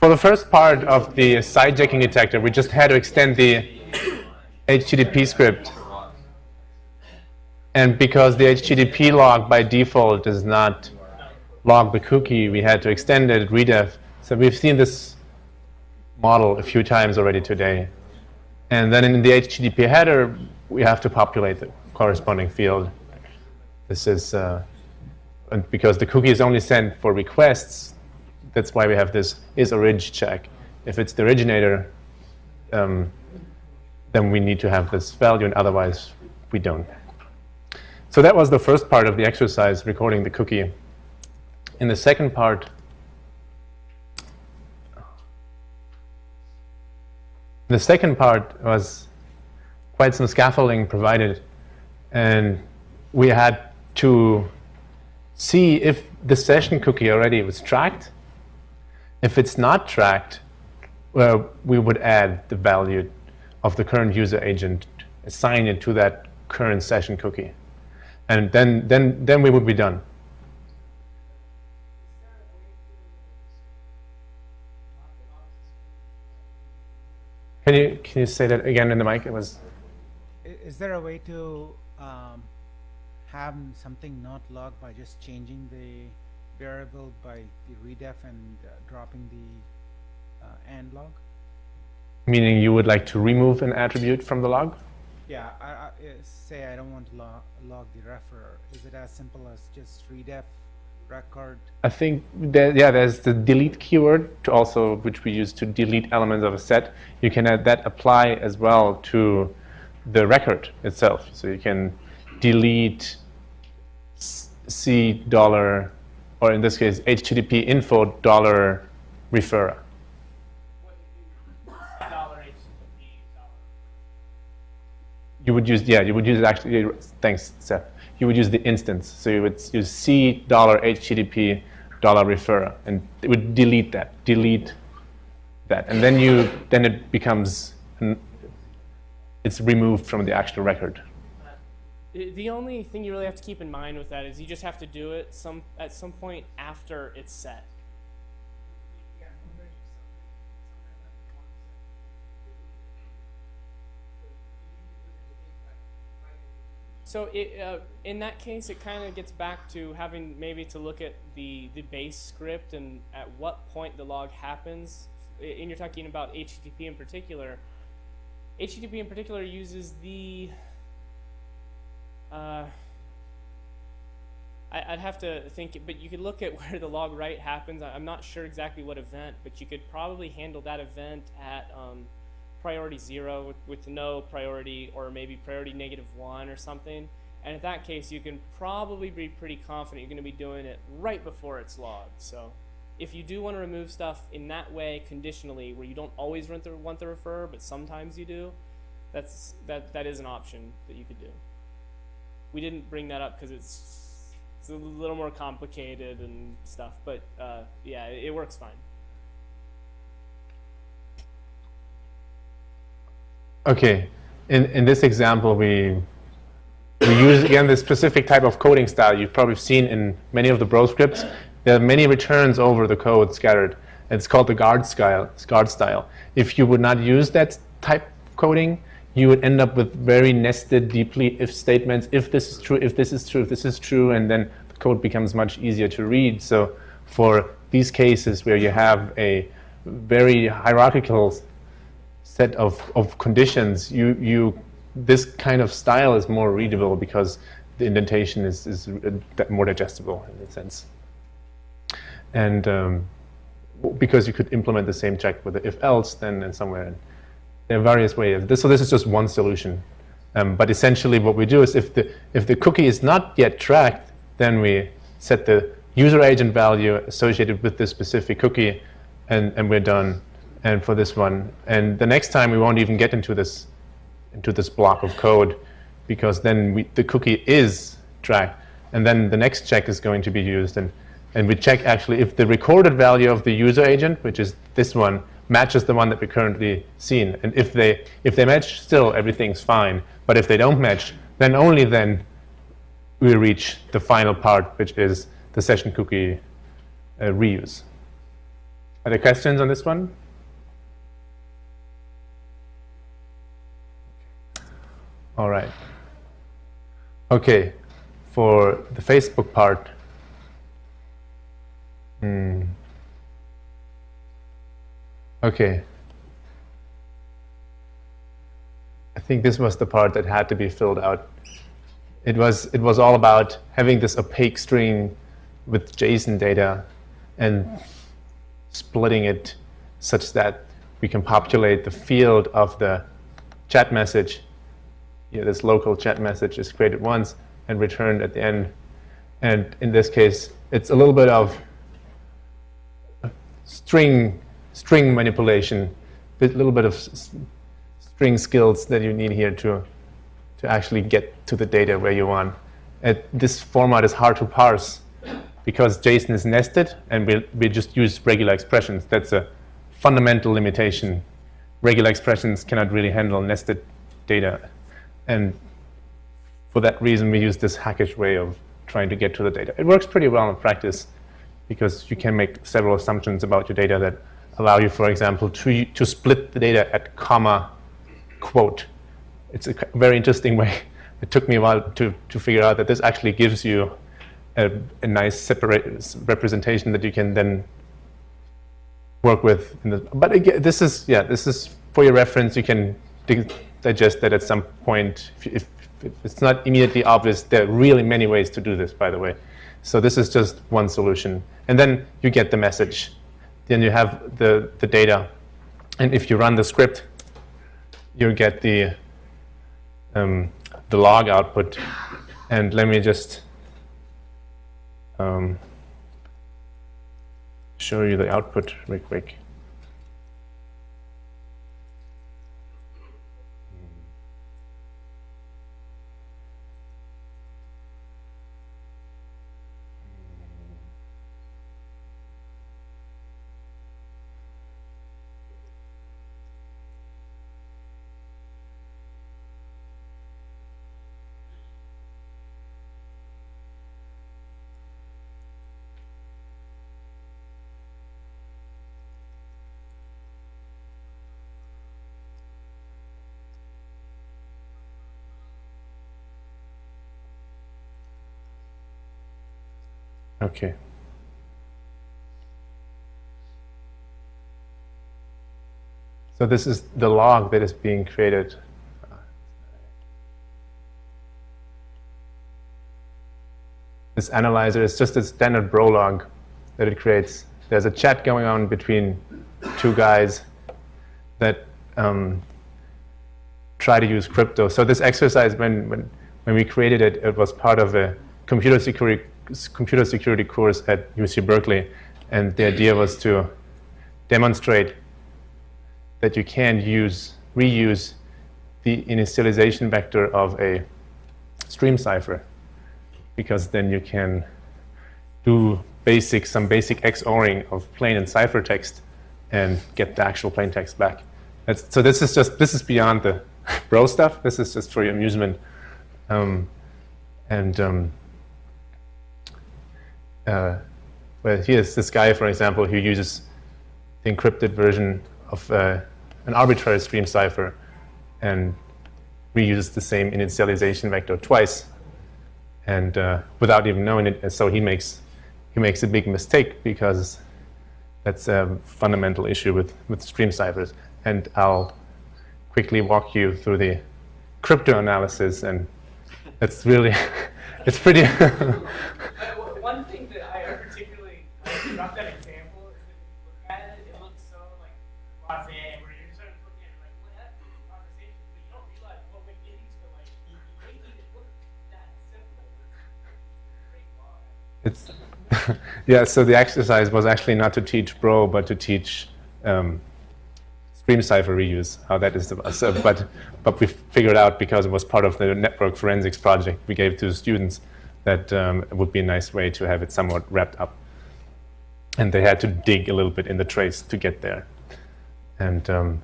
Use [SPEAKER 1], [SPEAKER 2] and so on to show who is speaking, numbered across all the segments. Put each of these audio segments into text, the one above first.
[SPEAKER 1] For the first part of the sidejacking detector, we just had to extend the HTTP script. And because the HTTP log by default does not log the cookie, we had to extend it, redef. So we've seen this model a few times already today. And then in the HTTP header, we have to populate the corresponding field. This is uh, because the cookie is only sent for requests. That's why we have this is orig check. If it's the originator, um, then we need to have this value, and otherwise we don't. So that was the first part of the exercise, recording the cookie. In the second part, the second part was quite some scaffolding provided, and we had to see if the session cookie already was tracked. If it's not tracked, well, we would add the value of the current user agent, assign it to that current session cookie. And then, then, then we would be done. Can you, can you say that again in the mic? It was.
[SPEAKER 2] Is there a way to um, have something not logged by just changing the variable by the redef and uh, dropping the uh, and log?
[SPEAKER 1] Meaning you would like to remove an attribute from the log?
[SPEAKER 2] Yeah, I, I, uh, say I don't want to log, log the referer. Is it as simple as just redef record?
[SPEAKER 1] I think, that, yeah, there's the delete keyword to also, which we use to delete elements of a set. You can add that apply as well to the record itself. So you can delete C dollar, or in this case, HTTP info dollar referrer. You would use, yeah, you would use actually, thanks, Seth. You would use the instance. So you would use C dollar HTTP dollar referrer, and it would delete that, delete that. And then you, then it becomes, it's removed from the actual record.
[SPEAKER 3] The only thing you really have to keep in mind with that is you just have to do it some at some point after it's set. So it, uh, in that case, it kind of gets back to having maybe to look at the, the base script and at what point the log happens. And you're talking about HTTP in particular. HTTP in particular uses the uh, I, would have to think, but you could look at where the log write happens. I'm not sure exactly what event, but you could probably handle that event at um, priority zero with, with, no priority or maybe priority negative one or something. And in that case, you can probably be pretty confident you're going to be doing it right before it's logged. So if you do want to remove stuff in that way conditionally, where you don't always want the, want the refer, but sometimes you do, that's, that, that is an option that you could do we didn't bring that up because it's it's a little more complicated and stuff. But uh, yeah, it, it works fine.
[SPEAKER 1] Okay, in in this example, we we use again this specific type of coding style you've probably seen in many of the bro scripts. There are many returns over the code scattered. It's called the guard style. Guard style. If you would not use that type coding, you would end up with very nested deeply if statements, if this is true, if this is true, if this is true, and then the code becomes much easier to read. So for these cases where you have a very hierarchical set of, of conditions, you, you, this kind of style is more readable because the indentation is, is more digestible in a sense. And um, because you could implement the same check with the if-else, then in somewhere there are various ways. This, so this is just one solution. Um, but essentially what we do is if the, if the cookie is not yet tracked, then we set the user agent value associated with this specific cookie, and, and we're done. And for this one, and the next time we won't even get into this into this block of code, because then we, the cookie is tracked, and then the next check is going to be used, and and we check actually if the recorded value of the user agent, which is this one, matches the one that we currently seen. And if they, if they match, still everything's fine. But if they don't match, then only then we reach the final part, which is the session cookie uh, reuse. Are there questions on this one? All right. Okay, for the Facebook part. Hmm. Okay. I think this was the part that had to be filled out. It was it was all about having this opaque string with JSON data and splitting it such that we can populate the field of the chat message. You know, this local chat message is created once and returned at the end. And in this case, it's a little bit of string string manipulation, a little bit of string skills that you need here to to actually get to the data where you want. And this format is hard to parse because JSON is nested and we, we just use regular expressions. That's a fundamental limitation. Regular expressions cannot really handle nested data. And for that reason, we use this hackish way of trying to get to the data. It works pretty well in practice because you can make several assumptions about your data that allow you, for example, to, to split the data at comma quote. It's a very interesting way. It took me a while to, to figure out that this actually gives you a, a nice separate representation that you can then work with. The, but again, this is yeah, this is for your reference. You can digest that at some point. If, if, if, it's not immediately obvious, there are really many ways to do this. By the way, so this is just one solution, and then you get the message. Then you have the the data, and if you run the script, you get the um, the log output. And let me just um, show you the output real quick. Okay. So this is the log that is being created. This analyzer is just a standard bro log that it creates. There's a chat going on between two guys that um, try to use crypto. So this exercise, when, when, when we created it, it was part of a computer security computer security course at UC Berkeley, and the idea was to demonstrate that you can use, reuse the initialization vector of a stream cipher, because then you can do basic, some basic XORing of plain and ciphertext and get the actual plain text back. That's, so this is just, this is beyond the bro stuff. This is just for your amusement. Um, and um, uh, well, here's this guy, for example, who uses the encrypted version of uh, an arbitrary stream cipher and reuses the same initialization vector twice, and uh, without even knowing it. And so he makes he makes a big mistake because that's a fundamental issue with with stream ciphers. And I'll quickly walk you through the crypto analysis, and it's really it's pretty. It's yeah. So the exercise was actually not to teach Bro, but to teach um, stream cipher reuse. How that is, so, but but we figured out because it was part of the network forensics project we gave to the students that um, would be a nice way to have it somewhat wrapped up. And they had to dig a little bit in the trace to get there. And um,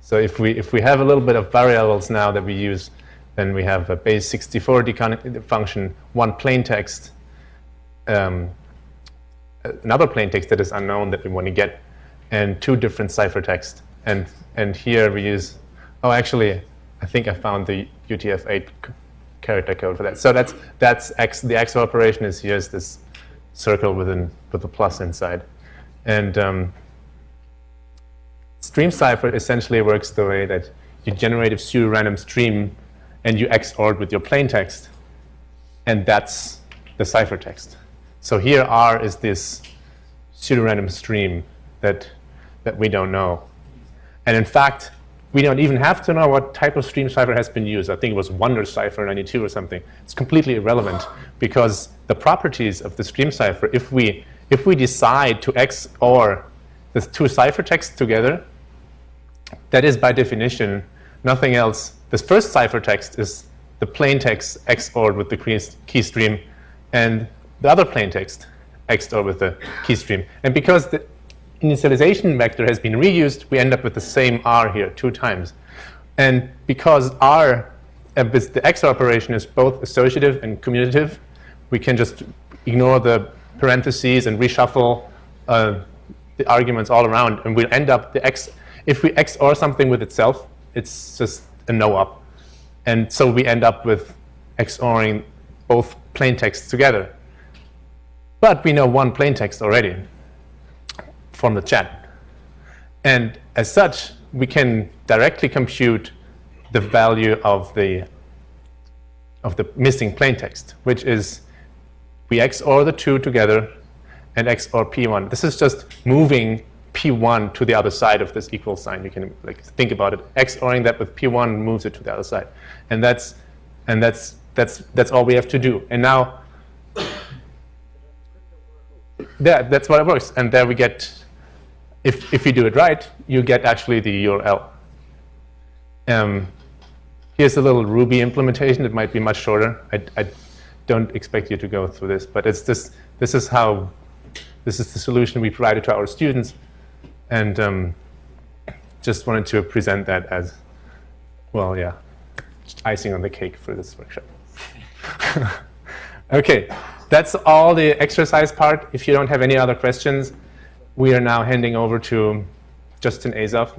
[SPEAKER 1] so if we, if we have a little bit of variables now that we use, then we have a base 64 function, one plain text, um, another plain text that is unknown that we want to get, and two different ciphertext. And, and here we use, oh, actually, I think I found the UTF-8 character code for that. So that's, that's X, the XOR operation is here is this circle with, an, with a plus inside. And um, stream cipher essentially works the way that you generate a pseudo-random stream and you XOR it with your plain text, and that's the ciphertext. So here R is this pseudo-random stream that, that we don't know. And in fact, we don't even have to know what type of stream cipher has been used. I think it was Wonder Cipher 92 or something. It's completely irrelevant because the properties of the stream cipher, if we, if we decide to XOR the two ciphertexts together, that is by definition nothing else. This first ciphertext is the plain text XORed with the key- stream, and the other plain text XORed with the key stream. And because the initialization vector has been reused, we end up with the same R here two times. And because R, uh, with the XOR operation is both associative and commutative, we can just ignore the parentheses and reshuffle uh, the arguments all around, and we'll end up the X. If we XOR something with itself, it's just a no op, and so we end up with XORing both plain texts together. But we know one plain text already from the chat. And as such, we can directly compute the value of the of the missing plain text, which is we XOR the two together and XOR P1. This is just moving P1 to the other side of this equal sign. You can like think about it. XORing that with P1 moves it to the other side. And that's and that's that's that's all we have to do. And now yeah, that's what it works. And there we get if if you do it right, you get actually the URL. Um, here's a little Ruby implementation. It might be much shorter. I, I don't expect you to go through this, but it's this. This is how. This is the solution we provided to our students, and um, just wanted to present that as, well, yeah, icing on the cake for this workshop. okay, that's all the exercise part. If you don't have any other questions, we are now handing over to Justin Azoff,